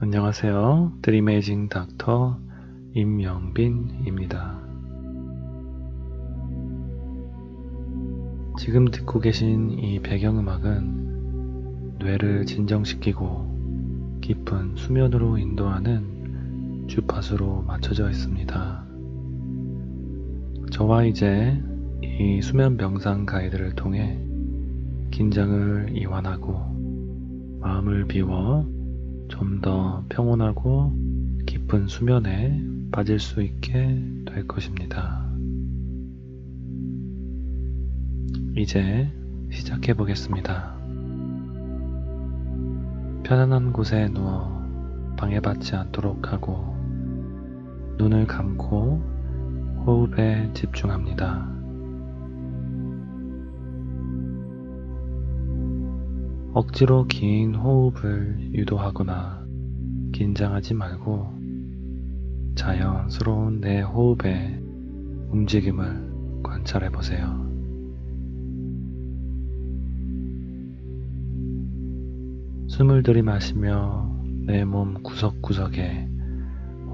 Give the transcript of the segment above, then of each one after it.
안녕하세요. 드리메이징 닥터 임영빈입니다. 지금 듣고 계신 이 배경음악은 뇌를 진정시키고 깊은 수면으로 인도하는 주파수로 맞춰져 있습니다. 저와 이제 이 수면 명상 가이드를 통해 긴장을 이완하고 마음을 비워 좀 더 평온하고 깊은 수면에 빠질 수 있게 될 것입니다. 이제 시작해 보겠습니다. 편안한 곳에 누워 방해받지 않도록 하고 눈을 감고 호흡에 집중합니다. 억지로 긴 호흡을 유도하거나 긴장하지 말고 자연스러운 내 호흡의 움직임을 관찰해 보세요. 숨을 들이마시며 내 몸 구석구석에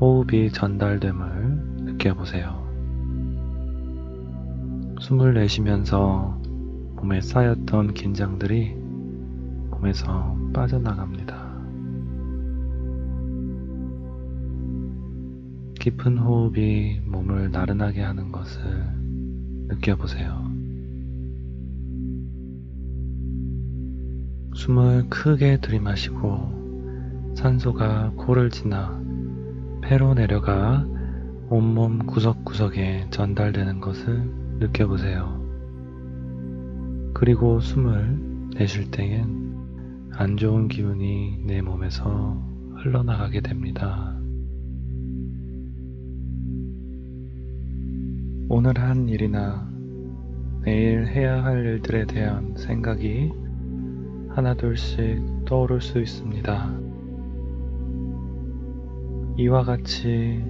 호흡이 전달됨을 느껴보세요. 숨을 내쉬면서 몸에 쌓였던 긴장들이 몸에서 빠져나갑니다. 깊은 호흡이 몸을 나른하게 하는 것을 느껴보세요. 숨을 크게 들이마시고 산소가 코를 지나 폐로 내려가 온몸 구석구석에 전달되는 것을 느껴보세요. 그리고 숨을 내쉴 때엔 안 좋은 기운이 내 몸에서 흘러나가게 됩니다. 오늘 한 일이나 내일 해야 할 일들에 대한 생각이 하나둘씩 떠오를 수 있습니다. 이와 같이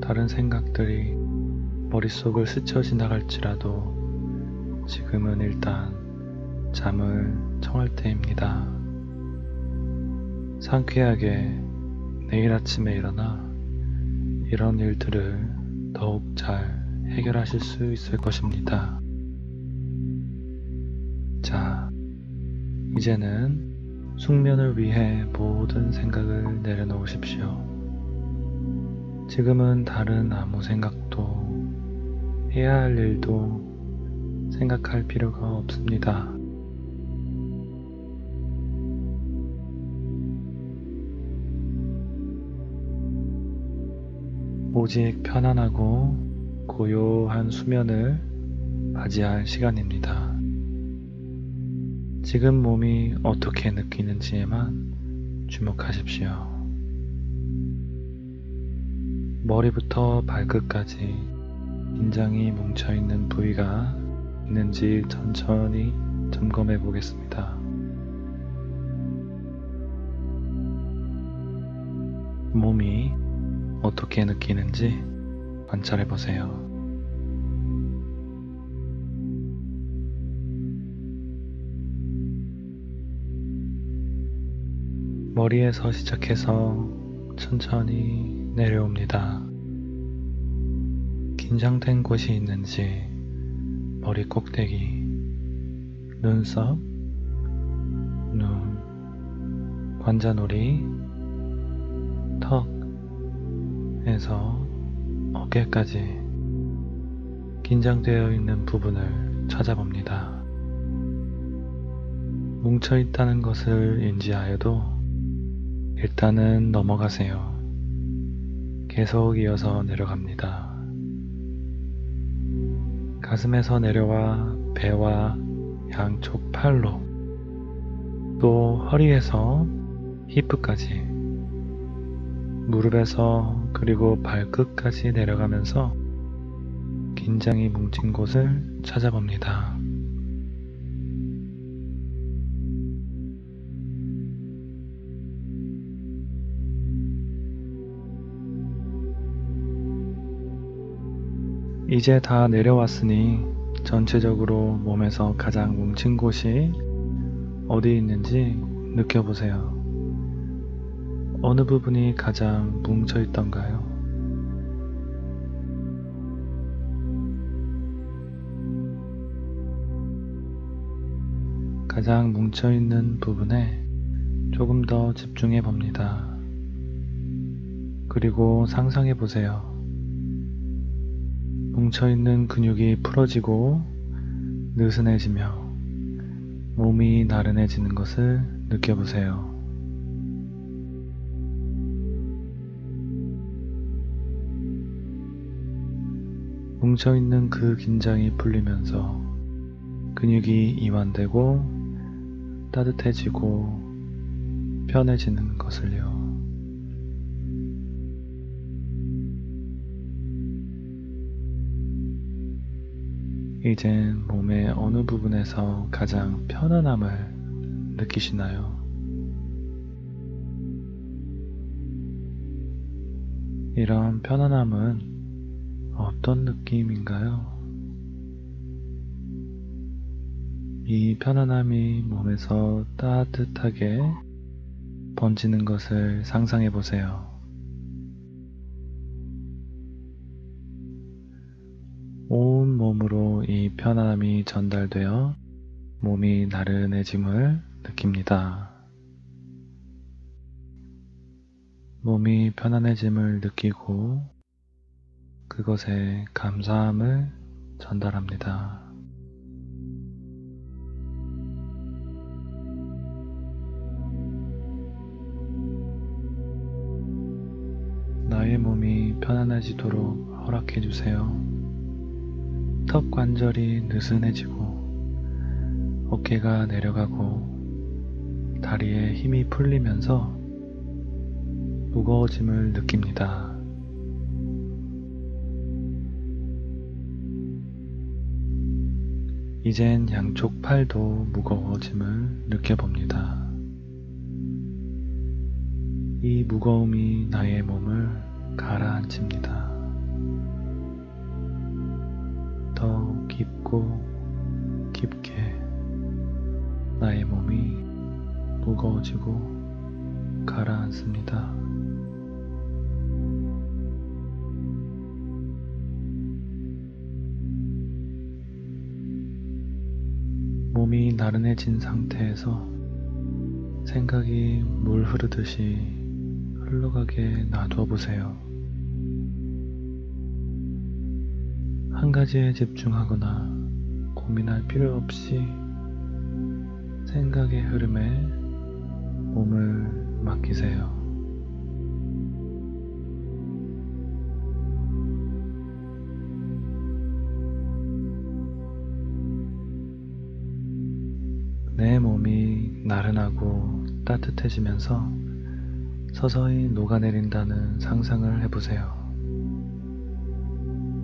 다른 생각들이 머릿속을 스쳐 지나갈지라도 지금은 일단 잠을 청할 때입니다. 상쾌하게 내일 아침에 일어나 이런 일들을 더욱 잘 해결하실 수 있을 것입니다. 자, 이제는 숙면을 위해 모든 생각을 내려놓으십시오. 지금은 다른 아무 생각도 해야 할 일도 생각할 필요가 없습니다. 오직 편안하고 고요한 수면을 맞이할 시간입니다. 지금 몸이 어떻게 느끼는지에만 주목하십시오. 머리부터 발끝까지 긴장이 뭉쳐있는 부위가 있는지 천천히 점검해 보겠습니다. 몸이 어떻게 느끼는지 관찰해 보세요. 머리에서 시작해서 천천히 내려옵니다. 긴장된 곳이 있는지 머리 꼭대기, 눈썹, 눈, 관자놀이, 턱, 에서 어깨까지 긴장되어 있는 부분을 찾아봅니다. 뭉쳐 있다는 것을 인지하여도 일단은 넘어가세요. 계속 이어서 내려갑니다. 가슴에서 내려와 배와 양쪽 팔로 또 허리에서 히프까지 무릎에서 그리고 발끝까지 내려가면서 긴장이 뭉친 곳을 찾아봅니다. 이제 다 내려왔으니 전체적으로 몸에서 가장 뭉친 곳이 어디 있는지 느껴보세요. 어느 부분이 가장 뭉쳐 있던가요? 가장 뭉쳐 있는 부분에 조금 더 집중해 봅니다. 그리고 상상해 보세요. 뭉쳐 있는 근육이 풀어지고 느슨해지며 몸이 나른해지는 것을 느껴보세요. 뭉쳐있는 그 긴장이 풀리면서 근육이 이완되고 따뜻해지고 편해지는 것을요. 이젠 몸의 어느 부분에서 가장 편안함을 느끼시나요? 이런 편안함은 어떤 느낌인가요? 이 편안함이 몸에서 따뜻하게 번지는 것을 상상해 보세요. 온 몸으로 이 편안함이 전달되어 몸이 나른해짐을 느낍니다. 몸이 편안해짐을 느끼고 그것에 감사함을 전달합니다. 나의 몸이 편안해지도록 허락해 주세요. 턱 관절이 느슨해지고 어깨가 내려가고 다리에 힘이 풀리면서 무거워짐을 느낍니다. 이젠 양쪽 팔도 무거워짐을 느껴봅니다. 이 무거움이 나의 몸을 가라앉힙니다. 더 깊고 깊게 나의 몸이 무거워지고 가라앉습니다. 몸이 나른해진 상태에서 생각이 물 흐르듯이 흘러가게 놔둬 보세요. 한 가지에 집중하거나 고민할 필요 없이 생각의 흐름에 몸을 맡기세요. 따뜻해지면서 서서히 녹아내린다는 상상을 해보세요.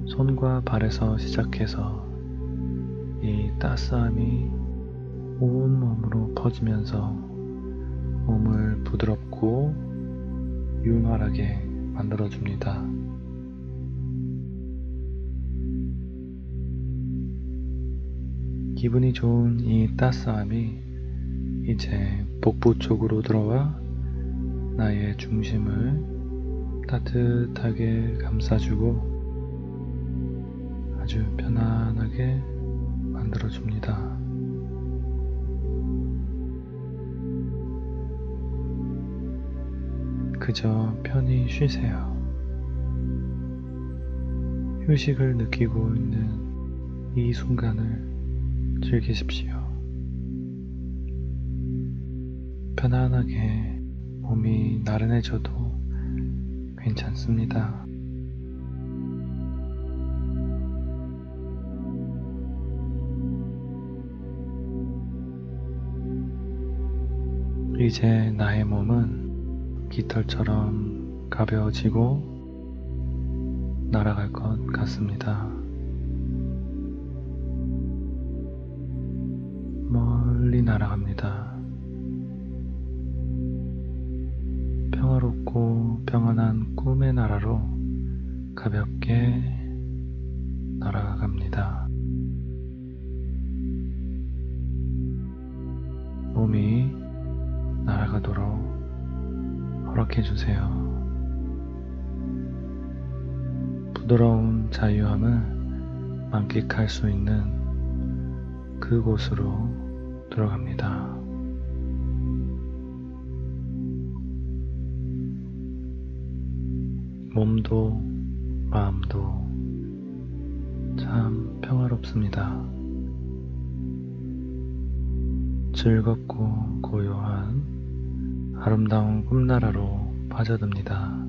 손과 발에서 시작해서 이 따스함이 온 몸으로 퍼지면서 몸을 부드럽고 윤활하게 만들어줍니다. 기분이 좋은 이 따스함이 이제 복부 쪽으로 들어와 나의 중심을 따뜻하게 감싸주고 아주 편안하게 만들어줍니다. 그저 편히 쉬세요. 휴식을 느끼고 있는 이 순간을 즐기십시오. 편안하게 몸이 나른해져도 괜찮습니다. 이제 나의 몸은 깃털처럼 가벼워지고 날아갈 것 같습니다. 멀리 날아갑니다. 평화롭고 평안한 꿈의 나라로 가볍게 날아갑니다. 몸이 날아가도록 허락해 주세요. 부드러운 자유함을 만끽할 수 있는 그곳으로 들어갑니다. 몸도 마음도 참 평화롭습니다. 즐겁고 고요한 아름다운 꿈나라로 빠져듭니다.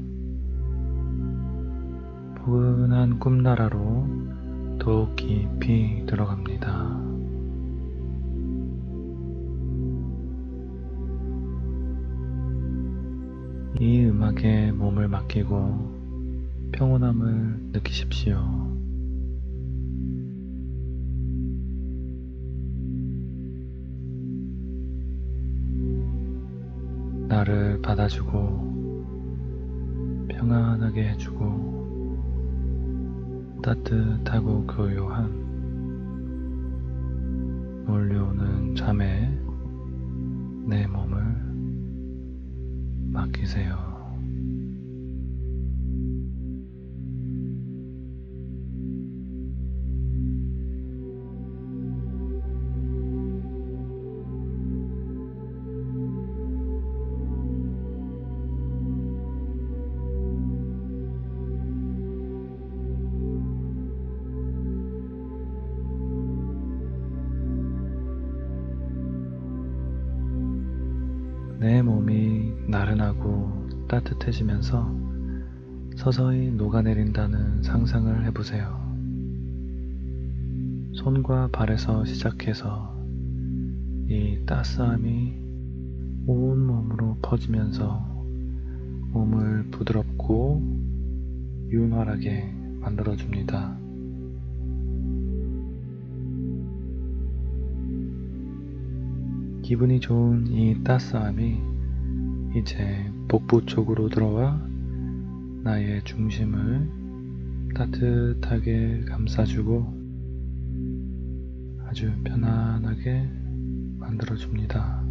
포근한 꿈나라로 더욱 깊이 들어갑니다. 이 음악에 몸을 맡기고 평온함을 느끼십시오. 나를 받아주고 평안하게 해주고 따뜻하고 교요한 몰려오는 잠에 내 몸을 맡기세요. 따뜻해지면서 서서히 녹아내린다는 상상을 해보세요. 손과 발에서 시작해서 이 따스함이 온 몸으로 퍼지면서 몸을 부드럽고 윤활하게 만들어줍니다. 기분이 좋은 이 따스함이 이제 복부 쪽으로 들어와 나의 중심을 따뜻하게 감싸주고 아주 편안하게 만들어줍니다.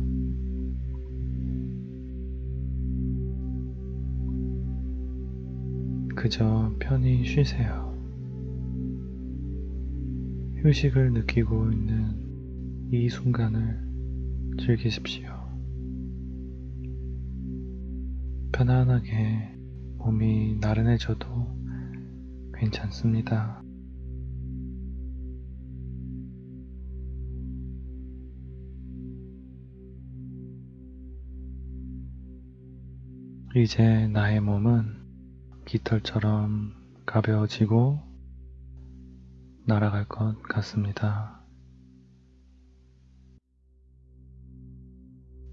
그저 편히 쉬세요. 휴식을 느끼고 있는 이 순간을 즐기십시오. 편안하게 몸이 나른해져도 괜찮습니다. 이제 나의 몸은 깃털처럼 가벼워지고 날아갈 것 같습니다.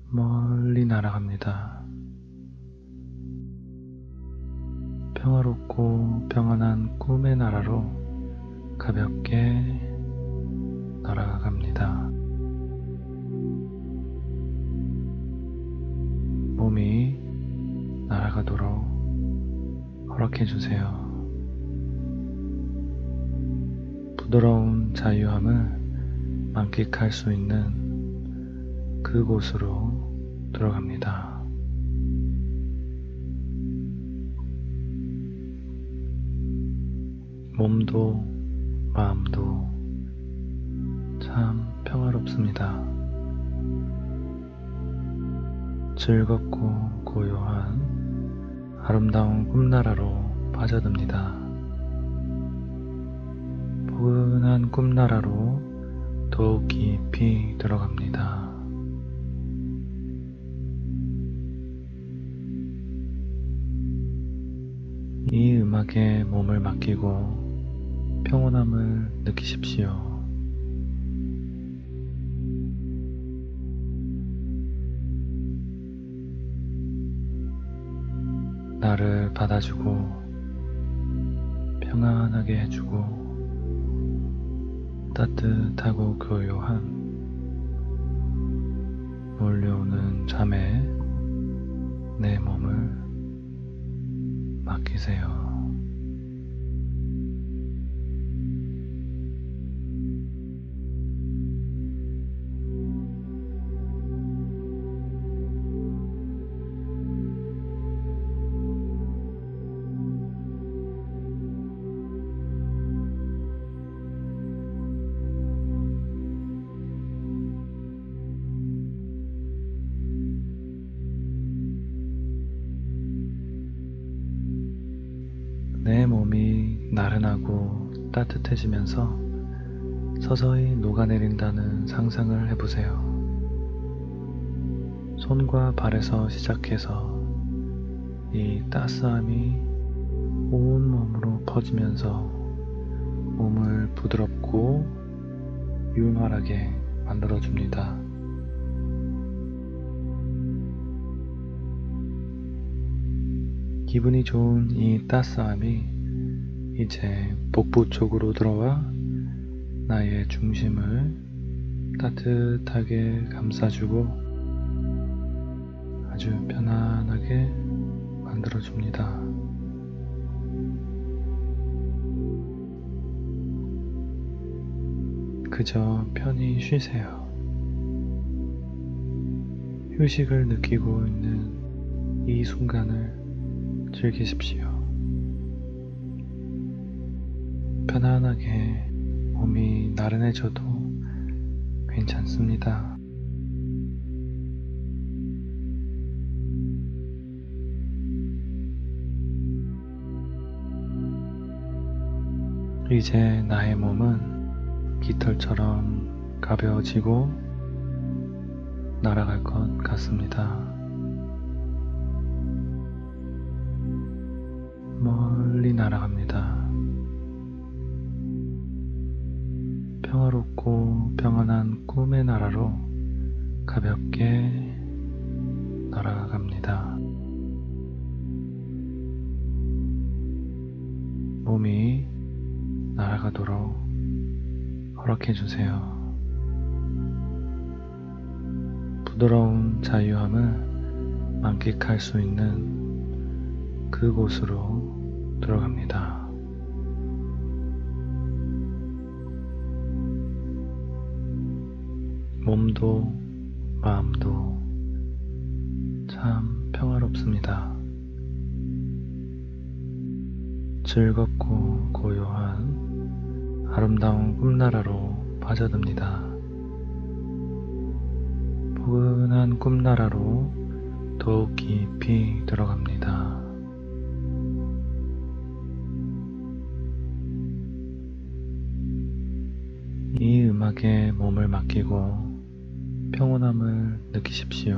멀리 날아갑니다. 평화롭고 평안한 꿈의 나라로 가볍게 날아갑니다. 몸이 날아가도록 허락해 주세요. 부드러운 자유함을 만끽할 수 있는 그곳으로 들어갑니다. 몸도 마음도 참 평화롭습니다. 즐겁고 고요한 아름다운 꿈나라로 빠져듭니다. 포근한 꿈나라로 더욱 깊이 들어갑니다. 이 음악에 몸을 맡기고 평온함을 느끼십시오. 나를 받아주고 평안하게 해주고 따뜻하고 교요한 몰려오는 잠에 내 몸을 맡기세요. 따뜻해지면서 서서히 녹아내린다는 상상을 해보세요. 손과 발에서 시작해서 이 따스함이 온 몸으로 퍼지면서 몸을 부드럽고 윤활하게 만들어줍니다. 기분이 좋은 이 따스함이 이제 복부 쪽으로 들어와 나의 중심을 따뜻하게 감싸주고 아주 편안하게 만들어줍니다. 그저 편히 쉬세요. 휴식을 느끼고 있는 이 순간을 즐기십시오. 편안하게 몸이 나른해져도 괜찮습니다. 이제 나의 몸은 깃털처럼 가벼워지고 날아갈 것 같습니다. 멀리 날아갑니다. 평화롭고 평안한 꿈의 나라로 가볍게 날아갑니다. 몸이 날아가도록 허락해 주세요. 부드러운 자유함을 만끽할 수 있는 그곳으로 들어갑니다. 몸도 마음도 참 평화롭습니다. 즐겁고 고요한 아름다운 꿈나라로 빠져듭니다. 포근한 꿈나라로 더욱 깊이 들어갑니다. 이 음악에 몸을 맡기고 평온함을 느끼십시오.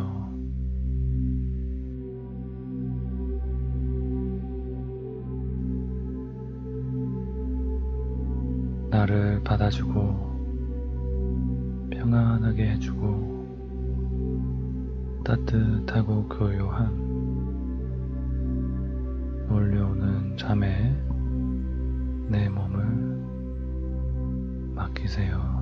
나를 받아주고 평안하게 해주고 따뜻하고 고요한 몰려오는 잠에 내 몸을 맡기세요.